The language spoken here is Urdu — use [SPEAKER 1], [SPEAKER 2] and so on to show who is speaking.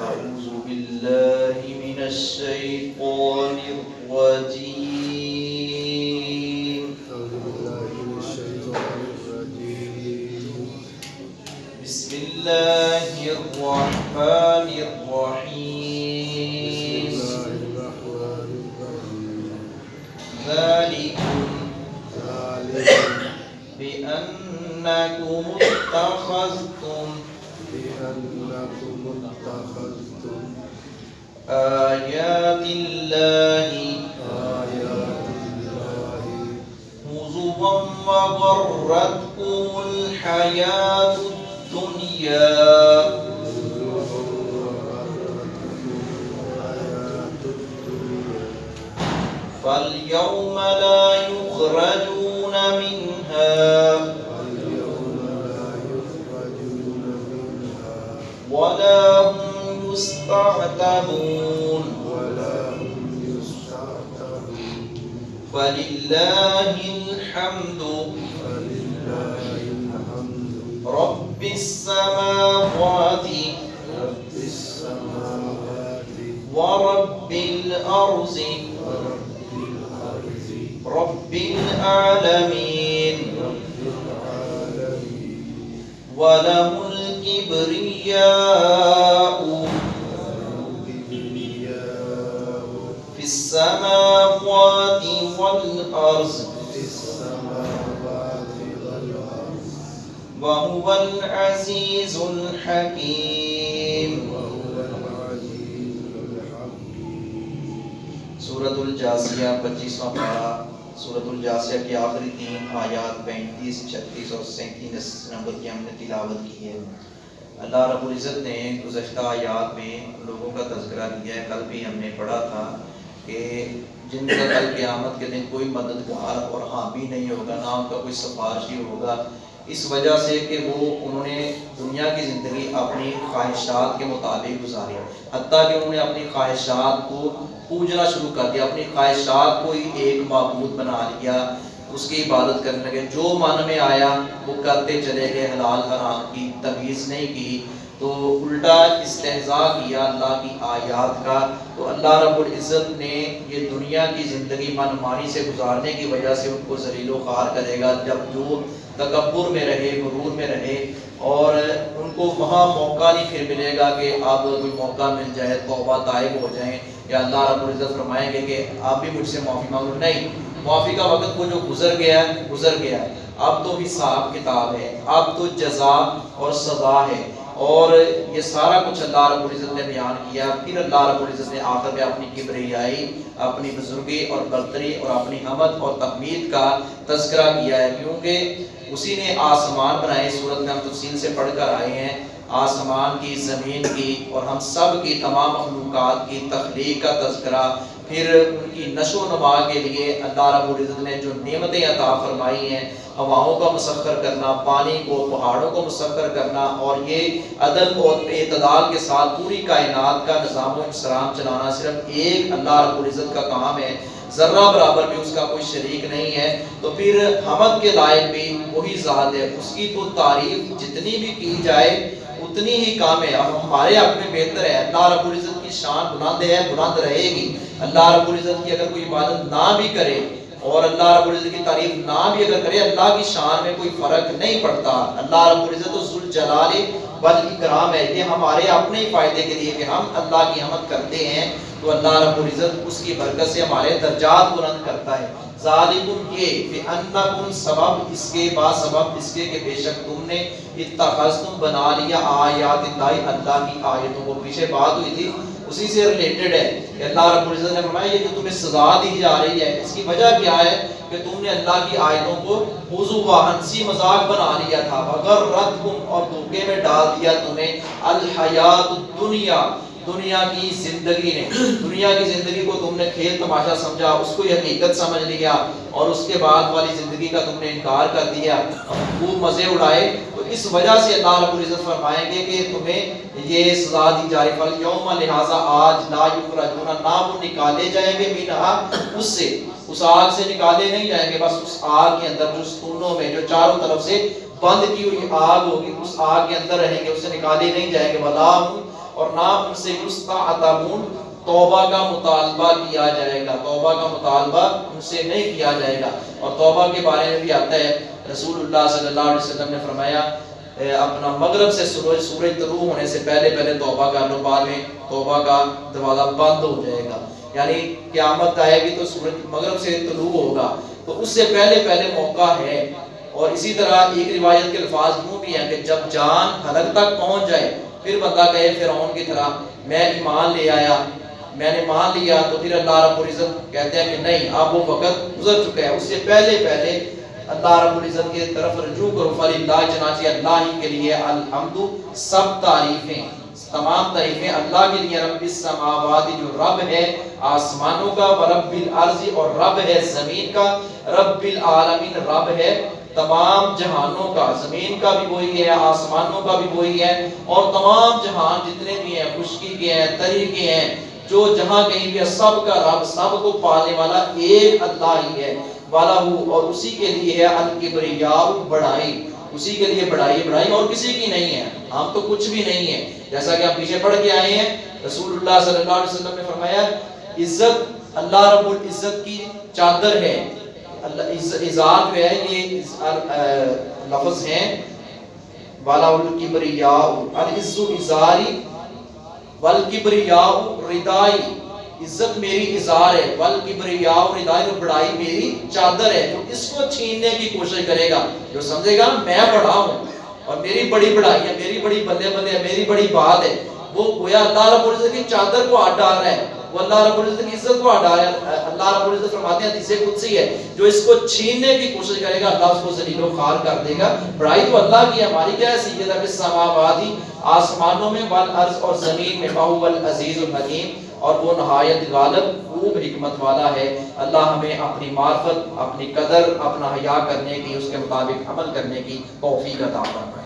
[SPEAKER 1] أعوذ بالله من الشيطان الرجيم. بسم الله الرحمن الرحيم. ذلكم
[SPEAKER 2] ذلك
[SPEAKER 1] بأنكم اتخذتم
[SPEAKER 2] بأنكم اتخذتم
[SPEAKER 1] آيات الله
[SPEAKER 2] آيات الله
[SPEAKER 1] هزوا
[SPEAKER 2] هزوا وغرتكم الحياة الدنيا.
[SPEAKER 1] فاليوم لا يخرجون منها يستعتبون.
[SPEAKER 2] ولا هم يستعتبون
[SPEAKER 1] فلله الحمد.
[SPEAKER 2] فلله الحمد
[SPEAKER 1] رب السماوات
[SPEAKER 2] رب السماوات
[SPEAKER 1] ورب الأرض رب العالمين. وله الكبرياء. السماوات والأرض وهو العزيز الحكيم.
[SPEAKER 2] وهو العزيز الحكيم
[SPEAKER 1] سورت الجاسیہ پچیسواں پارہ سورت الجاسیہ کی آخری تین آیات پینتیس، چھتیس اور سینتیس نمبر کی ہم نے تلاوت کی ہے۔ اللہ رب العزت نے گزشتہ آیات میں لوگوں کا تذکرہ کیا ہے۔ کل بھی ہم نے پڑھا تھا۔ کہ جن کا کل قیامت کے دن کوئی مددگار اور حامی نہیں ہوگا نہ ان کا کوئی سفارشی ہوگا، اس وجہ سے کہ وہ انہوں نے دنیا کی زندگی اپنی خواہشات کے مطابق گزاری۔ حتیٰ کہ انہوں نے اپنی خواہشات کو پوجنا شروع کر دیا، اپنی خواہشات کو ہی ایک معبود بنا لیا۔ اس کی عبادت کرنے لگے۔ جو من میں آیا، وہ کرتے چلے گئے۔ حلال حرام کی تمیز نہیں کی۔ تو الٹا استحضاء کیا اللہ کی آیات کا۔ تو اللہ رب العزت نے یہ دنیا کی زندگی من مانی سے گزارنے کی وجہ سے ان کو ذلیل و خوار کرے گا۔ جب جو تکبر میں رہے، غرور میں رہے اور ان کو وہاں موقع نہیں پھر ملے گا کہ اب کوئی موقع مل جائے، توبہ طائب ہو جائیں۔ یا اللہ رب العزت فرمائیں گے کہ آپ بھی مجھ سے معافی مانگو۔ نہیں معافی کا وقت وہ جو گزر گیا ہے، گزر گیا ہے۔ اب تو حساب کتاب ہے، اب تو جزا اور سزا ہے۔ اور یہ سارا کچھ اللہ رب العزت نے بیان کیا۔ پھر اللہ رب العزت نے آخر میں اپنی کبریائی، اپنی بزرگی اور برتری اور اپنی حمد اور تقمید کا تذکرہ کیا ہے۔ کیونکہ اسی نے آسمان بنائے صورت میں ہم تفصیل سے پڑھ کر آئے ہیں۔ آسمان کی، زمین کی اور ہم سب کی تمام مخلوقات کی تخلیق کا تذکرہ پھر ان کی نشو و نما کے لیے اللہ رب العزت نے جو نعمتیں عطا فرمائی ہیں، ہواؤں کا مسخر کرنا، پانی کو، پہاڑوں کو مسخر کرنا اور یہ عدل اور اعتدال کے ساتھ پوری کائنات کا نظام و انسرام چلانا صرف ایک اللہ رب العزت کا کام ہے۔ ذرہ برابر بھی اس کا کوئی شریک نہیں ہے۔ تو پھر حمد کے لائق بھی وہی ذات ہے۔ اس کی تو تعریف جتنی بھی کی جائے، اتنی ہی کام ہے۔ اب ہمارے حق میں بہتر ہے۔ اللہ رب العزت کی شان بلند ہے، بلند رہے گی۔ اللہ رب العزت کی اگر کوئی عبادت نہ بھی کرے اور اللہ رب العزت کی تعریف نہ بھی اگر کرے، اللہ کی شان میں کوئی فرق نہیں پڑتا۔ اللہ رب العزت جلال بل اکرام ہے، یہ ہمارے اپنے ہی فائدے کے لیے کہ ہم اللہ کی حمد کرتے ہیں۔ تو اللہ رب العزت اس کی برکت سے ہمارے درجات بلند کرتا ہے۔ ذالکم یہ کہ انکم سبب، اس کے با سبب، اس کے کہ بے شک تم نے اتخذتم بنا لیا آیات اللہ اللہ کی آیتوں کو۔ پیچھے بات ہوئی تھی اسی سے ریلیٹڈ ہے کہ اللہ رب العزت نے فرمایا، یہ جو تمہیں سزا دی جا رہی ہے، اس کی وجہ کیا ہے؟ کہ تم نے اللہ کی آیتوں کو موضوع و ہنسی مذاق بنا لیا تھا۔ اگر رد اور دھوکے میں ڈال دیا تمہیں۔ الحیات الدنیا دنیا کی زندگی نے۔ دنیا کی زندگی کو تم نے کھیل تماشا سمجھا، اس کو حقیقت سمجھ لیا۔ اور اس کے بعد والی زندگی کا تم نے انکار کر دیا۔ خوب مزے اڑائے۔ اس وجہ سے اللہ رب العزت فرمائیں گے کہ تمہیں یہ سزا دی جائے فل یوم لہذا آج لا یخرجون، نہ وہ نکالے جائیں گے منہا، اس سے، اس آگ سے نکالے نہیں جائیں گے، بس اس آگ کے اندر، جو ستونوں میں، جو چاروں طرف سے بند کی ہوئی آگ ہوگی، اس آگ کے اندر رہیں گے اس سے نکالے نہیں جائیں گے۔ ولا اور نہ ان سے یستعتبون توبہ کا مطالبہ کیا جائے گا۔ توبہ کا مطالبہ ان سے نہیں کیا جائے گا۔ اور توبہ کے بارے میں بھی آتا ہے رسول اللہ صلی اللہ علیہ وسلم نے فرمایا اپنا مغرب سے سورج سورج طلوع ہونے سے پہلے پہلے توبہ کر لو، بعد میں توبہ کا دروازہ بند ہو جائے گا۔ یعنی قیامت آئے گی تو سورج مغرب سے طلوع ہوگا۔ تو اس سے پہلے پہلے موقع ہے۔ اور اسی طرح ایک روایت کے الفاظ یوں بھی ہیں کہ جب جان حلق تک پہنچ جائے، پھر بندہ کہے فرعون کی طرح، میں ایمان لے آیا، میں نے مان لیا تو پھر اللہ رب العزت کہتے ہیں کہ نہیں، اب وہ وقت گزر چکا ہے۔ اس سے پہلے پہلے اللہ رب العزت کی طرف رجوع کرو فلی اللہ چنانچہ اللہ ہی کے لیے الحمد. سب تعریفیں، تمام تعریفیں اللہ کے لیے رب السماوات جو رب ہے، آسمانوں کا و رب الارض اور رب ہے زمین کا. رب العالمین رب ہے تمام جہانوں کا، زمین کا بھی وہی ہے، آسمانوں کا بھی وہی ہے. اور تمام جہان جتنے بھی ہیں، خشکی کے ہیں، تری کے ہیں جو جہاں کہیں بھی سب کا رب، سب کو پالنے والا ایک اللہ ہی ہے۔ والا ہو، اور اسی کے لیے ہے الکبریاء بڑائی۔ اسی کے لیے بڑائی بڑائی، اور کسی کی نہیں ہے۔ ہم تو کچھ بھی نہیں ہے جیسا کہ ہم پیچھے پڑھ کے آئے ہیں، رسول اللہ صلی اللہ علیہ وسلم نے فرمایا، عزت، اللہ رب العزت کی چادر ہے۔ اللہ ازار جو ہے، یہ لفظ ہیں۔ والا الکبریاء، العز ازاری والکبریاء ردائی، عزت میری اظہار ہے۔ والکبریاء ردائی اور بڑائی میری چادر ہے، جو اس کو چھیننے کی کوشش کرے گا۔ جو سمجھے گا، میں بڑا ہوں۔ اور میری بڑی بڑائی ہے، میری بڑی بندے بندے ہے، میری بڑی بات ہے۔ وہ گویا اللہ رب العزت کی چادر کو ہاتھ ڈال رہا ہے۔ وہ اللہ رب العزت کی عزت کو ہٹا رہا ہے، اللہ رب العزت فرماتے ہیں حدیث قدسی ہے، جو اس کو چھیننے کی کوشش کرے گا، اللہ اس کو ذلیل و خوار کر دے گا۔ بڑائی تو اللہ کی ہماری کیا ہے؟ حیثیت ہے السماوات، آسمانوں میں، والارض اور زمین میں۔ باہو العزیز الحکیم، اور وہ نہایت غالب، خوب حکمت والا ہے۔ اللہ ہمیں اپنی معرفت، اپنی قدر، اپنا حیا کرنے کی، اس کے مطابق عمل کرنے کی توفیق عطا فرمائے۔